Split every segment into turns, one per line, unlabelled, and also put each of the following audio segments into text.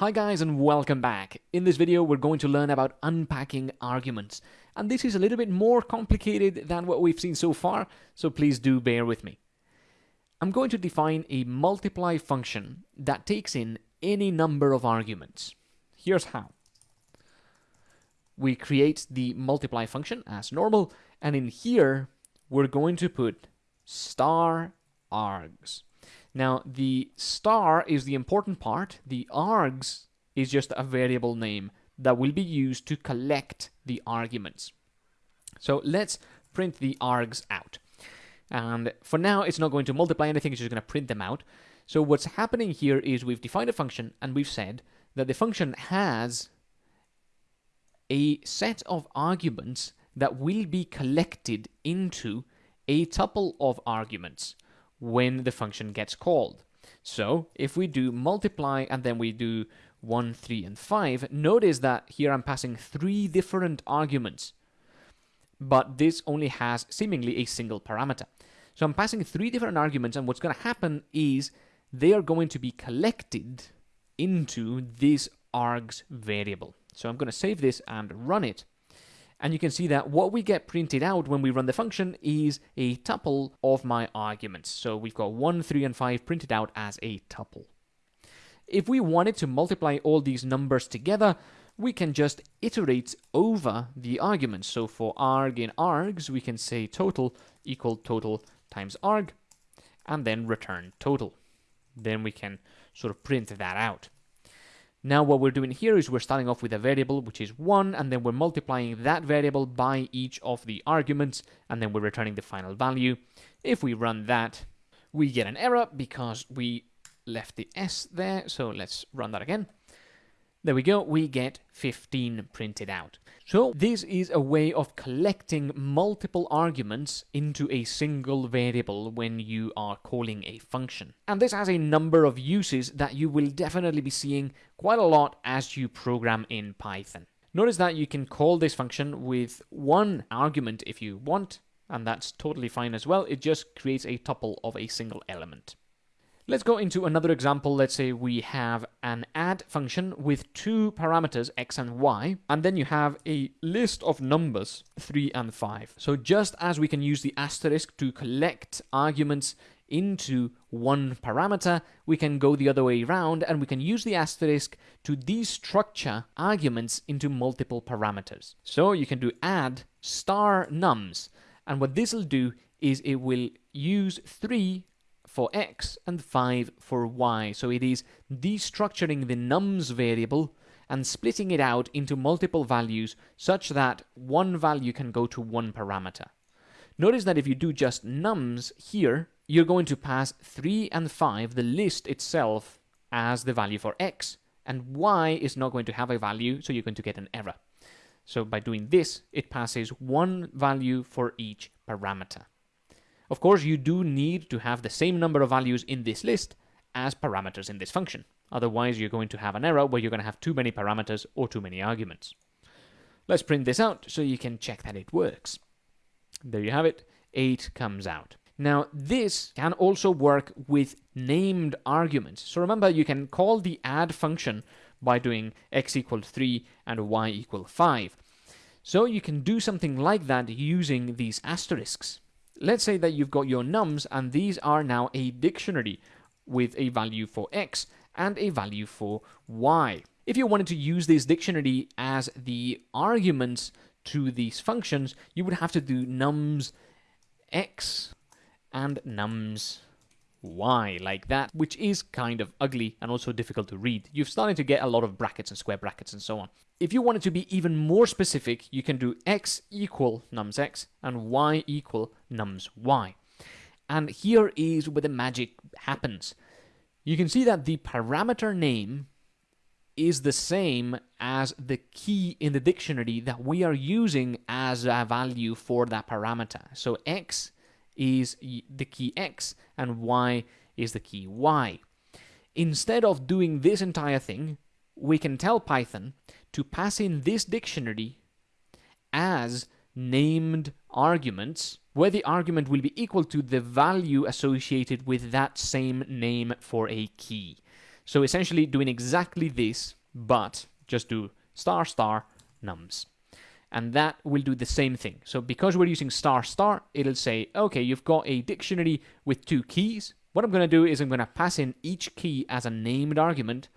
Hi guys and welcome back. In this video we're going to learn about unpacking arguments. And this is a little bit more complicated than what we've seen so far, so please do bear with me. I'm going to define a multiply function that takes in any number of arguments. Here's how. We create the multiply function as normal, and in here we're going to put star args. Now, the star is the important part. The args is just a variable name that will be used to collect the arguments. So let's print the args out. And for now, it's not going to multiply anything, it's just going to print them out. So what's happening here is we've defined a function and we've said that the function has a set of arguments that will be collected into a tuple of arguments when the function gets called. So if we do multiply and then we do 1, 3, and 5, notice that here I'm passing three different arguments, but this only has seemingly a single parameter. So I'm passing three different arguments, and what's going to happen is they are going to be collected into this args variable. So I'm going to save this and run it. And you can see that what we get printed out when we run the function is a tuple of my arguments. So we've got 1, 3, and 5 printed out as a tuple. If we wanted to multiply all these numbers together, we can just iterate over the arguments. So for arg in args, we can say total equal total times arg, and then return total. Then we can sort of print that out. Now what we're doing here is we're starting off with a variable which is 1 and then we're multiplying that variable by each of the arguments and then we're returning the final value. If we run that, we get an error because we left the s there, so let's run that again. There we go, we get 15 printed out. So this is a way of collecting multiple arguments into a single variable when you are calling a function. And this has a number of uses that you will definitely be seeing quite a lot as you program in Python. Notice that you can call this function with one argument if you want, and that's totally fine as well. It just creates a tuple of a single element. Let's go into another example. Let's say we have an add function with two parameters, x and y, and then you have a list of numbers, 3 and 5. So just as we can use the asterisk to collect arguments into one parameter, we can go the other way around and we can use the asterisk to destructure arguments into multiple parameters. So you can do add star nums, and what this will do is it will use 3 for x and 5 for y. So it is destructuring the nums variable and splitting it out into multiple values such that one value can go to one parameter. Notice that if you do just nums here, you're going to pass 3 and 5, the list itself, as the value for x, and y is not going to have a value, so you're going to get an error. So by doing this, it passes one value for each parameter. Of course, you do need to have the same number of values in this list as parameters in this function. Otherwise, you're going to have an error where you're going to have too many parameters or too many arguments. Let's print this out so you can check that it works. There you have it. 8 comes out. Now, this can also work with named arguments. So remember, you can call the add function by doing x equals 3 and y equal 5. So you can do something like that using these asterisks. Let's say that you've got your nums and these are now a dictionary with a value for x and a value for y. If you wanted to use this dictionary as the arguments to these functions, you would have to do nums x and nums y like that, which is kind of ugly and also difficult to read. You've started to get a lot of brackets and square brackets and so on. If you wanted to be even more specific, you can do x equal nums x and y equal nums y. And here is where the magic happens. You can see that the parameter name is the same as the key in the dictionary that we are using as a value for that parameter. So x is the key x and y is the key y. Instead of doing this entire thing, we can tell Python to pass in this dictionary as named arguments, where the argument will be equal to the value associated with that same name for a key. So essentially doing exactly this, but just do star star nums. And that will do the same thing. So because we're using star star, it'll say, okay, you've got a dictionary with two keys. What I'm going to do is I'm going to pass in each key as a named argument,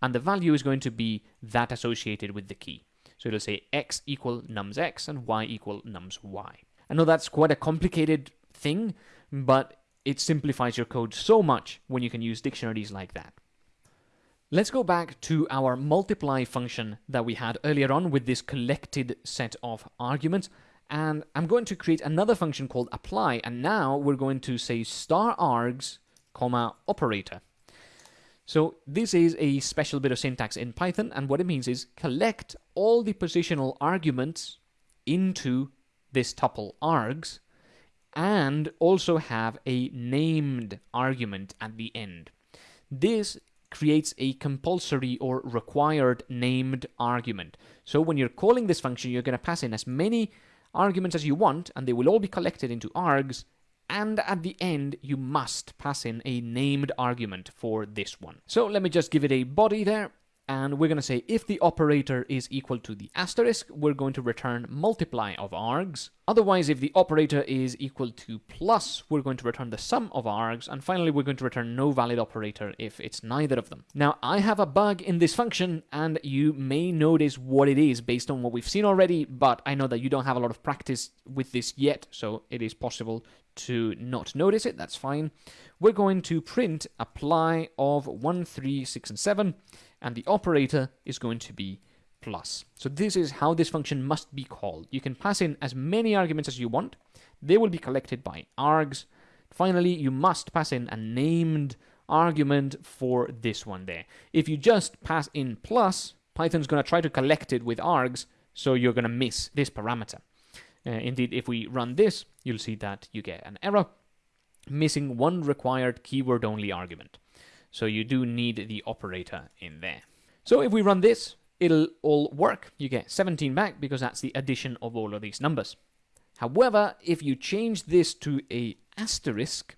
and the value is going to be that associated with the key. So it'll say x equal nums x and y equal nums y. I know that's quite a complicated thing, but it simplifies your code so much when you can use dictionaries like that. Let's go back to our multiply function that we had earlier on with this collected set of arguments. And I'm going to create another function called apply. And now we're going to say star args, comma, operator. So this is a special bit of syntax in Python. And what it means is collect all the positional arguments into this tuple args and also have a named argument at the end. This creates a compulsory or required named argument. So when you're calling this function, you're going to pass in as many arguments as you want, and they will all be collected into args, and at the end, you must pass in a named argument for this one. So let me just give it a body there, and we're going to say if the operator is equal to the asterisk, we're going to return multiply of args. Otherwise, if the operator is equal to plus, we're going to return the sum of args. And finally, we're going to return no valid operator if it's neither of them. Now, I have a bug in this function, and you may notice what it is based on what we've seen already, but I know that you don't have a lot of practice with this yet, so it is possible to not notice it, that's fine. We're going to print apply of 1, 3, 6, and 7, and the operator is going to be plus. So this is how this function must be called. You can pass in as many arguments as you want. They will be collected by args. Finally, you must pass in a named argument for this one there. If you just pass in plus, Python's going to try to collect it with args, so you're going to miss this parameter. Uh, indeed, if we run this, you'll see that you get an error, missing one required keyword-only argument. So you do need the operator in there. So if we run this, it'll all work. You get 17 back because that's the addition of all of these numbers. However, if you change this to a asterisk,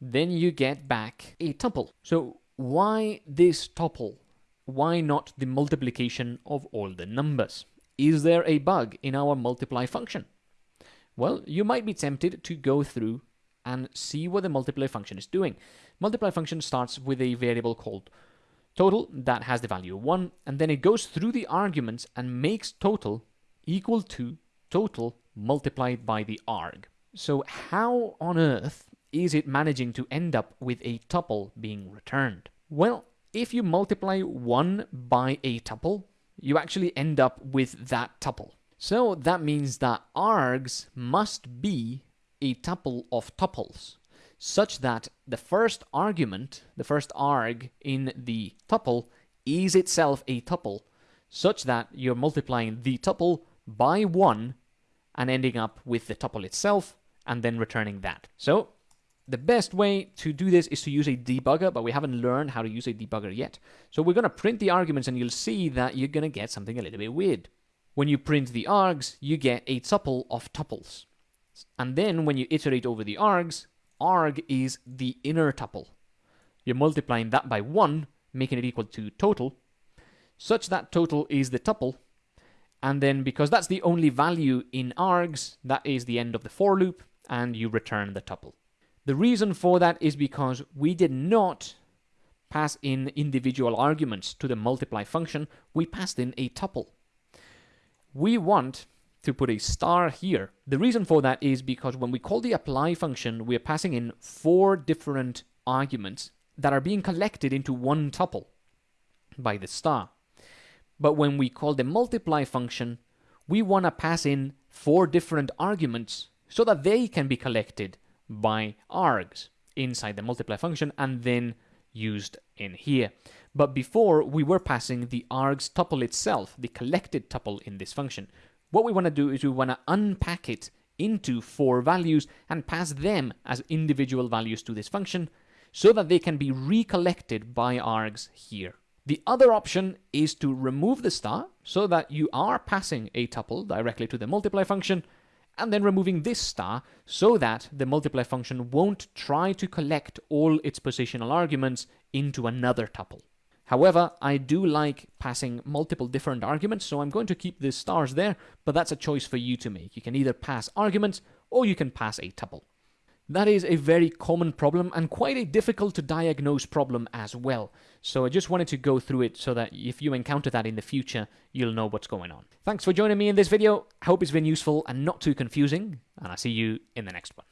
then you get back a tuple. So why this tuple? Why not the multiplication of all the numbers? Is there a bug in our multiply function? Well, you might be tempted to go through and see what the multiply function is doing. Multiply function starts with a variable called total that has the value 1, and then it goes through the arguments and makes total equal to total multiplied by the arg. So how on earth is it managing to end up with a tuple being returned? Well, if you multiply 1 by a tuple, you actually end up with that tuple. So that means that args must be a tuple of tuples such that the first argument, the first arg in the tuple is itself a tuple such that you're multiplying the tuple by 1 and ending up with the tuple itself and then returning that. So the best way to do this is to use a debugger, but we haven't learned how to use a debugger yet. So we're going to print the arguments and you'll see that you're going to get something a little bit weird. When you print the args, you get a tuple of tuples. And then when you iterate over the args, arg is the inner tuple. You're multiplying that by 1, making it equal to total, such that total is the tuple. And then because that's the only value in args, that is the end of the for loop, and you return the tuple. The reason for that is because we did not pass in individual arguments to the multiply function, we passed in a tuple. We want to put a star here. The reason for that is because when we call the apply function, we're passing in four different arguments that are being collected into one tuple by the star. But when we call the multiply function, we want to pass in four different arguments so that they can be collected by args inside the multiply function and then used in here. But before, we were passing the args tuple itself, the collected tuple in this function. What we want to do is we want to unpack it into four values and pass them as individual values to this function so that they can be recollected by args here. The other option is to remove the star so that you are passing a tuple directly to the multiply function and then removing this star so that the multiply function won't try to collect all its positional arguments into another tuple. However, I do like passing multiple different arguments, so I'm going to keep the stars there, but that's a choice for you to make. You can either pass arguments or you can pass a tuple. That is a very common problem and quite a difficult to diagnose problem as well. So I just wanted to go through it so that if you encounter that in the future, you'll know what's going on. Thanks for joining me in this video. I hope it's been useful and not too confusing, and I'll see you in the next one.